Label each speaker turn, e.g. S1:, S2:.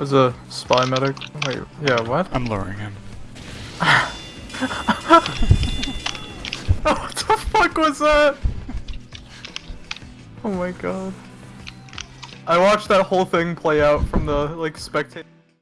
S1: There's a spy medic. Wait, yeah, what?
S2: I'm luring him.
S1: what the fuck was that? Oh my god. I watched that whole thing play out from the, like, spectator.